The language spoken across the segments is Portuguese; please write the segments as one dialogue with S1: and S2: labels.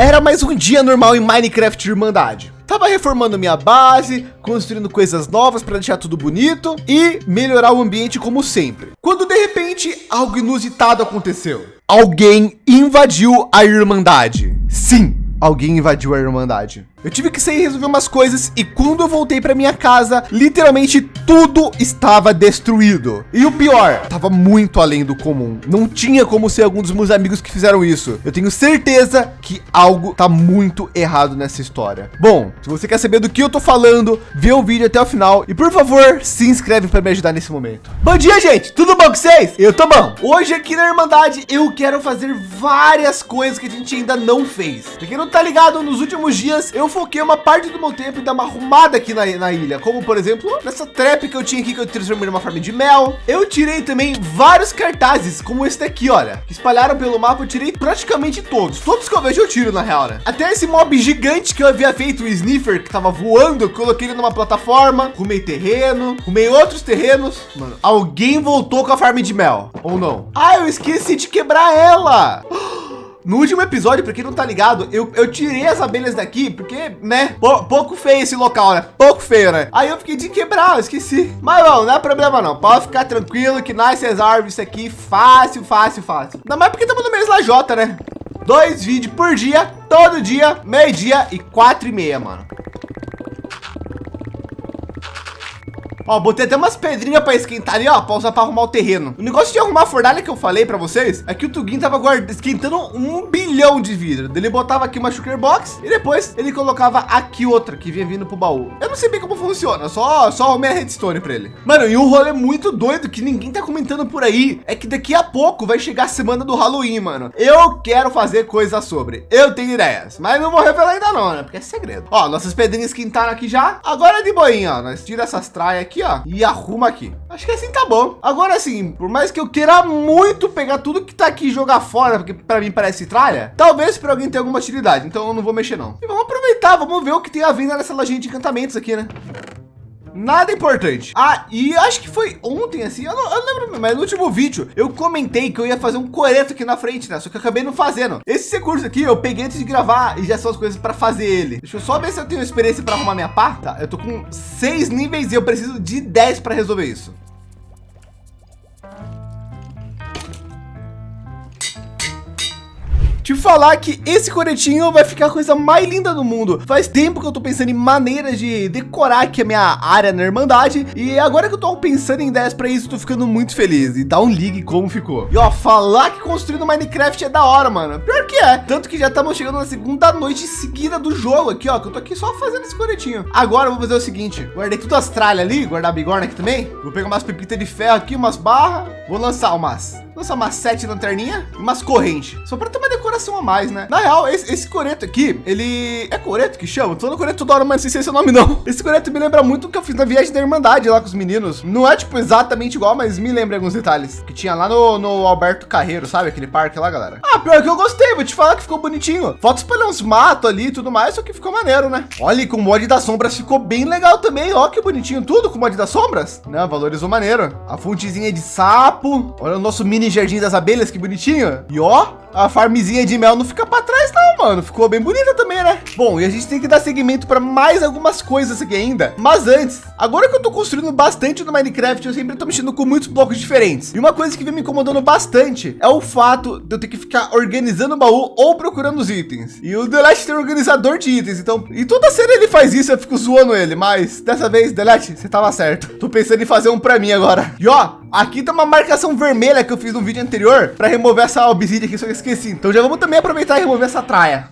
S1: Era mais um dia normal em Minecraft Irmandade. Tava reformando minha base, construindo coisas novas para deixar tudo bonito e melhorar o ambiente como sempre. Quando de repente algo inusitado aconteceu. Alguém invadiu a Irmandade. Sim, alguém invadiu a Irmandade. Eu tive que sair resolver umas coisas e quando eu voltei para minha casa, literalmente tudo estava destruído. E o pior, estava muito além do comum. Não tinha como ser algum dos meus amigos que fizeram isso. Eu tenho certeza que algo tá muito errado nessa história. Bom, se você quer saber do que eu tô falando, vê o vídeo até o final e por favor, se inscreve para me ajudar nesse momento. Bom dia, gente. Tudo bom com vocês? Eu tô bom. Hoje aqui na Irmandade eu quero fazer várias coisas que a gente ainda não fez. Pra quem não tá ligado, nos últimos dias eu foquei uma parte do meu tempo em dar uma arrumada aqui na, na ilha, como por exemplo, nessa trap que eu tinha aqui que eu transformei numa farm de mel. Eu tirei também vários cartazes, como esse daqui, olha, que espalharam pelo mapa. Eu tirei praticamente todos, todos que eu vejo eu tiro na real, né? Até esse mob gigante que eu havia feito, o sniffer que tava voando, coloquei ele numa plataforma, rumei terreno, rumei outros terrenos. Mano, alguém voltou com a farm de mel ou não? Ah, eu esqueci de quebrar ela. No último episódio, para quem não tá ligado, eu, eu tirei as abelhas daqui porque, né, pouco feio esse local, né? Pouco feio, né? Aí eu fiquei de quebrar, eu esqueci. Mas não, não é problema não. Pode ficar tranquilo que nasce as árvores aqui fácil, fácil, fácil. Ainda mais porque estamos no mês lajota, né? Dois vídeos por dia, todo dia, meio dia e quatro e meia, mano. Ó, botei até umas pedrinhas para esquentar ali, ó, para usar para arrumar o terreno. O negócio de arrumar a fornalha que eu falei para vocês é que o Tugin tava guarda, esquentando um bilhão de vidro. Ele botava aqui uma sugar box e depois ele colocava aqui outra que vinha vindo pro baú. Eu não sei bem como funciona, só só arrumei a redstone para ele. Mano, e um rolê muito doido que ninguém tá comentando por aí é que daqui a pouco vai chegar a semana do Halloween, mano. Eu quero fazer coisa sobre. Eu tenho ideias, mas não vou revelar ainda não, né? Porque é segredo. Ó, nossas pedrinhas esquentaram aqui já. Agora é de boinha, ó. Nós tira essas traias aqui e arruma aqui. Acho que assim tá bom. Agora sim, por mais que eu queira muito pegar tudo que tá aqui e jogar fora, porque para mim parece tralha, talvez para alguém tenha alguma utilidade. Então eu não vou mexer não. E vamos aproveitar, vamos ver o que tem a venda nessa lojinha de encantamentos aqui, né? Nada importante. Ah, e acho que foi ontem, assim, eu não, eu não lembro, mas no último vídeo eu comentei que eu ia fazer um coreto aqui na frente, né? Só que eu acabei não fazendo. Esse recurso aqui eu peguei antes de gravar e já são as coisas para fazer ele. Deixa eu só ver se eu tenho experiência para arrumar minha pá. Tá, eu tô com seis níveis e eu preciso de 10 para resolver isso. Te falar que esse coretinho vai ficar a coisa mais linda do mundo. Faz tempo que eu tô pensando em maneiras de decorar aqui a minha área na Irmandade. E agora que eu tô pensando em ideias para isso, tô ficando muito feliz. E dá um ligue como ficou. E ó, falar que construir no Minecraft é da hora, mano. Pior que é. Tanto que já estamos chegando na segunda noite seguida do jogo aqui, ó. Que eu tô aqui só fazendo esse coretinho. Agora eu vou fazer o seguinte. Guardei tudo as tralhas ali, guardar a bigorna aqui também. Vou pegar umas pepitas de ferro aqui, umas barras. Vou lançar umas lançar umas sete lanterninha e umas correntes. Só para ter uma decoração a mais, né? Na real, esse, esse coreto aqui, ele é coreto que chama? Tô no coreto toda hora, mas não sei se é o nome não. Esse coreto me lembra muito o que eu fiz na viagem da Irmandade lá com os meninos. Não é tipo exatamente igual, mas me lembra alguns detalhes que tinha lá no, no Alberto Carreiro, sabe? Aquele parque lá, galera. Ah, pior que eu gostei, vou te falar que ficou bonitinho. Falta espalhar uns matos ali e tudo mais, só que ficou maneiro, né? Olha, com o mod das sombras ficou bem legal também. Ó, que bonitinho tudo com o mod das sombras. Não, valorizou maneiro. A fontezinha de sapo. Olha o nosso mini jardim das abelhas, que bonitinho. E ó, a farmzinha de mel não fica para trás não, mano. Ficou bem bonita também, né? Bom, e a gente tem que dar seguimento para mais algumas coisas aqui ainda. Mas antes, agora que eu tô construindo bastante no Minecraft, eu sempre tô mexendo com muitos blocos diferentes. E uma coisa que vem me incomodando bastante é o fato de eu ter que ficar organizando o baú ou procurando os itens. E o Delete tem um organizador de itens, então... E toda cena ele faz isso, eu fico zoando ele. Mas dessa vez, Delete, você tava certo. Tô pensando em fazer um para mim agora. E ó, aqui tá uma marcação vermelha que eu fiz no vídeo anterior para remover essa obsidian aqui, só que esqueci. Então já vamos também aproveitar e remover essa traia.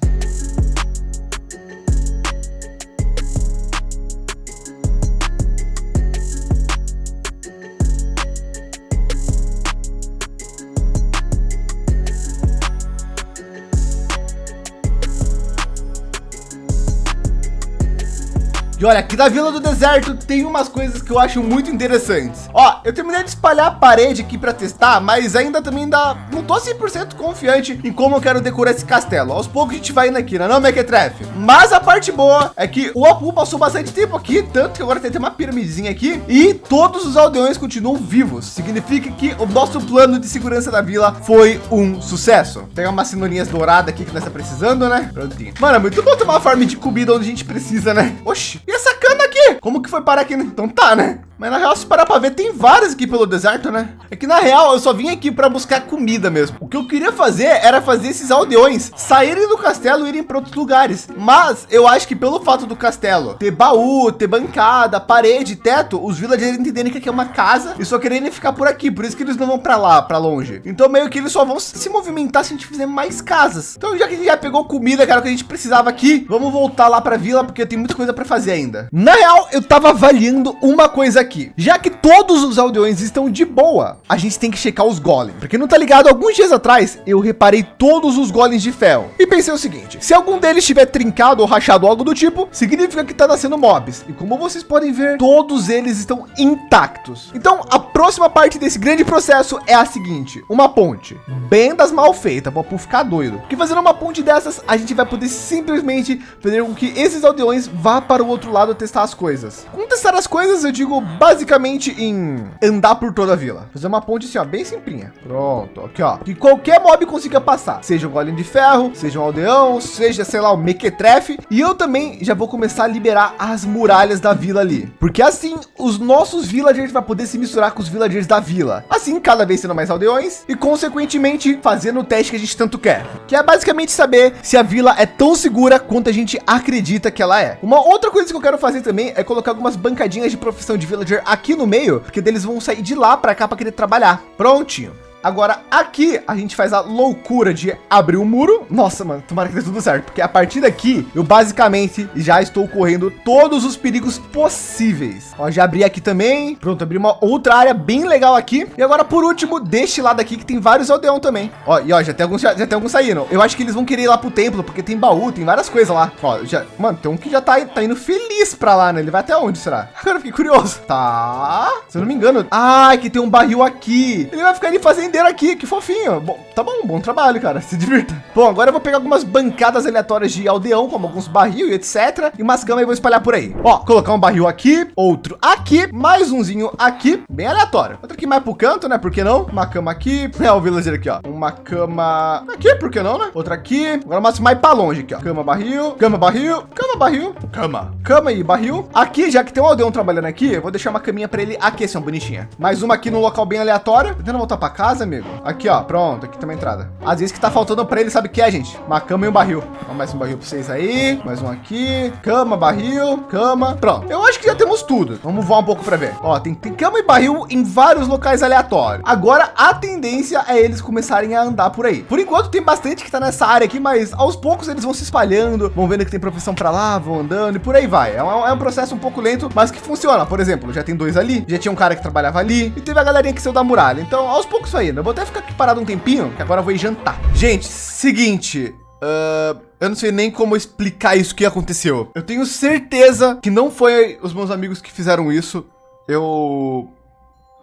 S1: E olha, aqui na Vila do Deserto tem umas coisas que eu acho muito interessantes. Ó, eu terminei de espalhar a parede aqui para testar, mas ainda também dá, não tô 100% confiante em como eu quero decorar esse castelo. Aos poucos a gente vai indo aqui, não é não, Mequetrefe? Mas a parte boa é que o Apu passou bastante tempo aqui, tanto que agora tem uma piramidezinha aqui e todos os aldeões continuam vivos. Significa que o nosso plano de segurança da vila foi um sucesso. Tem umas cenourinhas douradas aqui que nós está precisando, né? Prontinho. Mano, é muito bom ter uma farm de comida onde a gente precisa, né? Oxi, e essa cana aqui? Como que foi parar aqui? Então tá, né? Mas na real, se parar para ver, tem várias aqui pelo deserto, né? É que na real, eu só vim aqui para buscar comida mesmo. O que eu queria fazer era fazer esses aldeões saírem do castelo e irem para outros lugares. Mas eu acho que pelo fato do castelo ter baú, ter bancada, parede, teto, os villagers entenderem que aqui é uma casa e só quererem ficar por aqui. Por isso que eles não vão para lá, para longe. Então meio que eles só vão se movimentar se a gente fizer mais casas. Então já que a gente já pegou comida, o que a gente precisava aqui, vamos voltar lá para a vila porque tem muita coisa para fazer ainda. Na real, eu tava avaliando uma coisa aqui aqui. Já que todos os aldeões estão de boa, a gente tem que checar os golems. Porque não tá ligado, alguns dias atrás eu reparei todos os golems de ferro e pensei o seguinte: se algum deles estiver trincado ou rachado algo do tipo, significa que tá nascendo mobs. E como vocês podem ver, todos eles estão intactos. Então a próxima parte desse grande processo é a seguinte: uma ponte bem das mal feita para ficar doido. Porque fazendo uma ponte dessas, a gente vai poder simplesmente fazer com que esses aldeões vá para o outro lado testar as coisas. Com testar as coisas, eu digo basicamente em andar por toda a vila. Fazer uma ponte assim, ó, bem simplinha. Pronto, aqui, ó. Que qualquer mob consiga passar. Seja um golem de ferro, seja um aldeão, seja, sei lá, um mequetrefe. E eu também já vou começar a liberar as muralhas da vila ali. Porque assim, os nossos villagers vai poder se misturar com os villagers da vila. Assim, cada vez sendo mais aldeões e, consequentemente, fazendo o teste que a gente tanto quer. Que é basicamente saber se a vila é tão segura quanto a gente acredita que ela é. Uma outra coisa que eu quero fazer também é colocar algumas bancadinhas de profissão de vila villager aqui no meio, porque deles vão sair de lá para cá para querer trabalhar. Prontinho. Agora aqui a gente faz a loucura de abrir o muro. Nossa, mano, tomara que dê tudo certo, porque a partir daqui eu basicamente já estou correndo todos os perigos possíveis. Ó, já abri aqui também. Pronto, abri uma outra área bem legal aqui. E agora por último, deste lado aqui que tem vários aldeão também. Ó, e ó, já tem alguns já, já tem alguns saindo. Eu acho que eles vão querer ir lá pro templo, porque tem baú, tem várias coisas lá. Ó, já, mano, tem um que já tá, tá indo feliz para lá, né? Ele vai até onde será? Agora fiquei curioso. Tá. Se eu não me engano. Ah, que tem um barril aqui. Ele vai ficar ali fazendo fazendeiro aqui, que fofinho. Bom, tá bom, bom trabalho, cara. Se divirta. Bom, agora eu vou pegar algumas bancadas aleatórias de aldeão, como alguns barril e etc. E umas camas vou espalhar por aí. Ó, colocar um barril aqui, outro aqui, mais umzinho aqui, bem aleatório. Outro aqui mais pro canto, né? Por que não? Uma cama aqui. É o villager aqui, ó. Uma cama aqui, por que não, né? Outra aqui. Agora mais mais para longe aqui, ó. Cama, barril, cama, barril, cama, barril, cama, cama e barril. Aqui, já que tem um aldeão trabalhando aqui, eu vou deixar uma caminha para ele aquecer, um bonitinha. Mais uma aqui no local bem aleatório. Tentando voltar para casa, amigo. Aqui, ó, pronto, aqui tem uma entrada. Às vezes que tá faltando para ele, sabe o que é, gente? Uma cama e um barril. Mais um barril para vocês aí, mais um aqui, cama, barril, cama, pronto. Eu acho que já temos tudo. Vamos voar um pouco para ver. Ó, tem, tem cama e barril em vários locais aleatórios. Agora, a tendência é eles começarem a andar por aí. Por enquanto, tem bastante que tá nessa área aqui, mas aos poucos eles vão se espalhando, vão vendo que tem profissão para lá, vão andando e por aí vai. É um, é um processo um pouco lento, mas que funciona. Por exemplo, já tem dois ali, já tinha um cara que trabalhava ali e teve a galerinha que saiu da muralha. Então, aos poucos vai Eu vou até ficar aqui parado um tempinho, que agora eu vou ir jantar. Gente, seguinte, uh, eu não sei nem como explicar isso que aconteceu. Eu tenho certeza que não foi os meus amigos que fizeram isso. Eu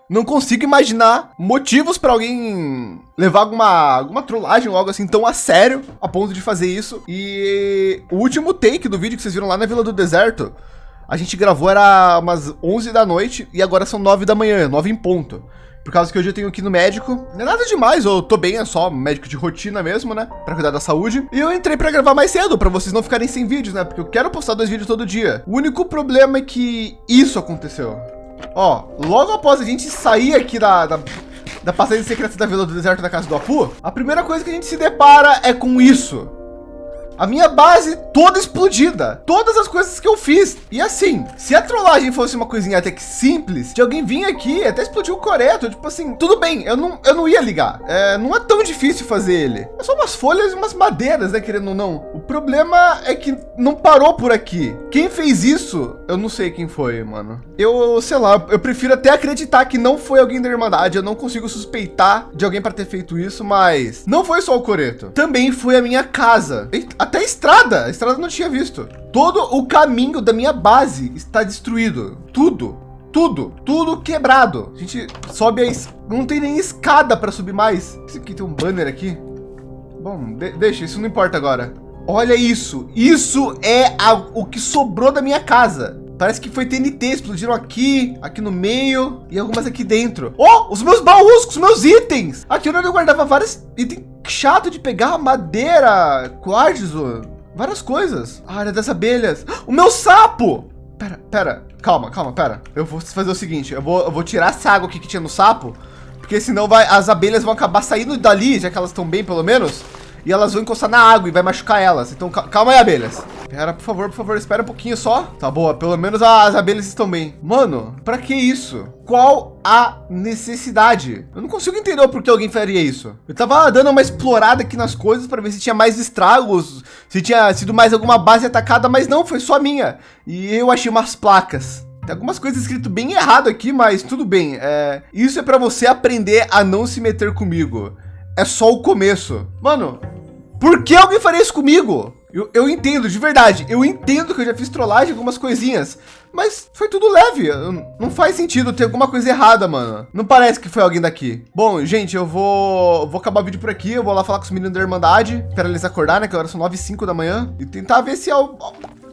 S1: não consigo imaginar motivos para alguém levar alguma, alguma trollagem ou algo assim tão a sério a ponto de fazer isso. E o último take do vídeo que vocês viram lá na Vila do Deserto, a gente gravou era umas 11 da noite e agora são 9 da manhã, 9 em ponto. Por causa que hoje eu tenho aqui no médico. Não é nada demais, eu tô bem, é só médico de rotina mesmo, né? Pra cuidar da saúde. E eu entrei pra gravar mais cedo, pra vocês não ficarem sem vídeos, né? Porque eu quero postar dois vídeos todo dia. O único problema é que isso aconteceu. Ó, logo após a gente sair aqui da, da, da passagem secreta da Vila do Deserto da Casa do Apu, a primeira coisa que a gente se depara é com isso. A minha base toda explodida. Todas as coisas que eu fiz. E assim, se a trollagem fosse uma coisinha até que simples, de alguém vir aqui até explodir o coreto, tipo assim, tudo bem, eu não, eu não ia ligar. É, não é tão difícil fazer ele. É só umas folhas e umas madeiras, né, querendo ou não. O problema é que não parou por aqui. Quem fez isso, eu não sei quem foi, mano. Eu, sei lá, eu prefiro até acreditar que não foi alguém da Irmandade. Eu não consigo suspeitar de alguém para ter feito isso, mas não foi só o coreto. Também foi a minha casa. Eita, até estrada. A estrada não tinha visto. Todo o caminho da minha base está destruído. Tudo. Tudo, tudo quebrado. A gente sobe a es... Não tem nem escada para subir mais. Isso aqui tem um banner aqui. Bom, de deixa, isso não importa agora. Olha isso. Isso é a... o que sobrou da minha casa. Parece que foi TNT, explodiram aqui, aqui no meio e algumas aqui dentro. Oh, os meus baús com os meus itens. Aqui onde eu guardava vários itens chato de pegar, madeira, quartzo, várias coisas. Área das abelhas. O meu sapo. Pera, pera, calma, calma, pera. Eu vou fazer o seguinte, eu vou, eu vou tirar essa água aqui que tinha no sapo, porque senão vai, as abelhas vão acabar saindo dali, já que elas estão bem pelo menos e elas vão encostar na água e vai machucar elas. Então calma aí, abelhas. Pera, por favor, por favor, espera um pouquinho só. Tá boa, pelo menos as abelhas estão bem. Mano, para que isso? Qual a necessidade? Eu não consigo entender por que alguém faria isso. Eu tava dando uma explorada aqui nas coisas para ver se tinha mais estragos, se tinha sido mais alguma base atacada, mas não, foi só minha. E eu achei umas placas. Tem algumas coisas escrito bem errado aqui, mas tudo bem. É, isso é para você aprender a não se meter comigo. É só o começo. Mano, por que alguém faria isso comigo? Eu, eu entendo, de verdade. Eu entendo que eu já fiz trollagem algumas coisinhas. Mas foi tudo leve. Não faz sentido ter alguma coisa errada, mano. Não parece que foi alguém daqui. Bom, gente, eu vou, vou acabar o vídeo por aqui. Eu vou lá falar com os meninos da Irmandade. Espera eles acordar, né? Que agora são 9 e 5 da manhã. E tentar ver se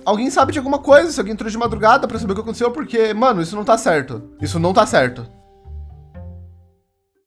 S1: alguém sabe de alguma coisa. Se alguém entrou de madrugada para saber o que aconteceu. Porque, mano, isso não tá certo. Isso não tá certo.